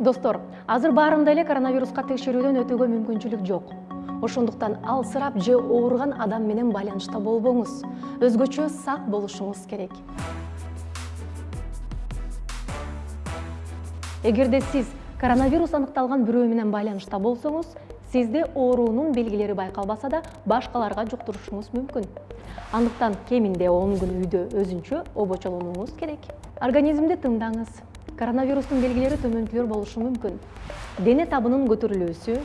достор азыр баарында эле коронавируска текшерүүдөн өтүүгө мүмкүнчүлүк жок. Ошондуктан алсырап же ооруган адам менен байланышта болбоңуз. Өзгөчө сак болушуңуз керек. Эгерде сиз коронавирус аныкталган бирөө менен байланышта болсоңуз сизде оорунун белгилери байкалбаса да башкаларга жуктурушуңуз мүмкүн. Андыктан кеминде он күн үйдө өзүнчө обочолонууңуз керек. Организмди тыңдаңыз коронавирустун белгилери төмөнкүлөр болушу мүмкүн дене табынын көтөрүлүүсү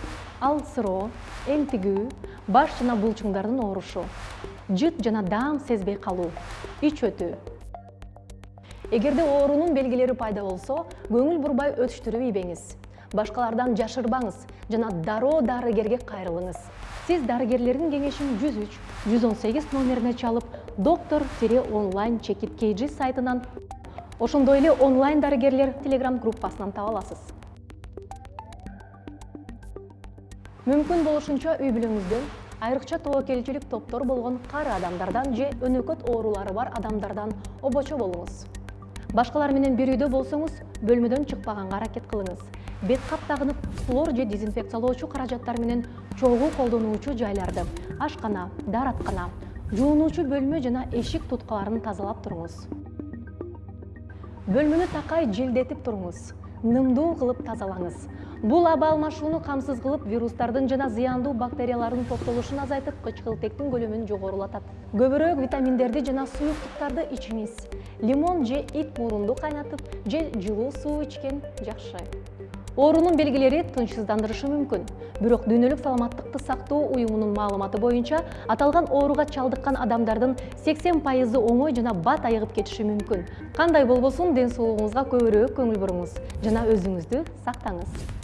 алсыроо энтигүү баш жана булчуңдардын оорушу жыт жана даам сезбей калуу ич өтүү эгерде оорунун белгилери пайда болсо көңүл бурбай өтүштүрүп ийбеңиз башкалардан жашырбаңыз жана дароо дарыгерге кайрылыңыз сиз дарыгерлердин кеңешин жүз үч жүз он сегиз номерине чалып доктор тире онлайн чекит kg сайтынан ошондой эле онлайн дарыгерлер телеграм группасынан таба аласыз. Мүмкүн болушунча үй бүлөңүздөн айрыкча тобокелчилик топтор болгон кары адамдардан же өнөкөт оорулары бар адамдардан обочо болуңуз. Башкалар менен бир үйдө болсоңуз бөлмөдөн чыкпаганга аракет кылыңыз. Бет кап тагынып хлор же дезинфекциялоочу каражаттар менен чогуу колдонуучу жайларды ашкана даараткана жуунуучу бөлмө жана эшик туткаларын тазалап туруңуз бөлмөнү такай желдетип туруңуз нымдуу кылып тазалаңыз. Бул аба алмашууну камсыз кылып вирустардын жана зыяндуу бактериялардын топтолушун азайтып кычкылтектин көлөмүн жогорулатат. Көбүрөөк витаминдерди жана суюктуктарды ичиңиз. Лимон же ит мурунду кайнатып же жылуу суу ичкен жакшы оорунун белгилери тынчсыздандырышы мүмкүн бирок дүйнөлүк саламаттыкты сактоо уюмунун маалыматы боюнча аталган ооруга чалдыккан адамдардын сексен пайызы оңой жана бат айыгып кетиши мүмкүн кандай болбосун ден соолугуңузга көбүрөөк көңүл буруңуз. Жана өзүңүздү сактаңыз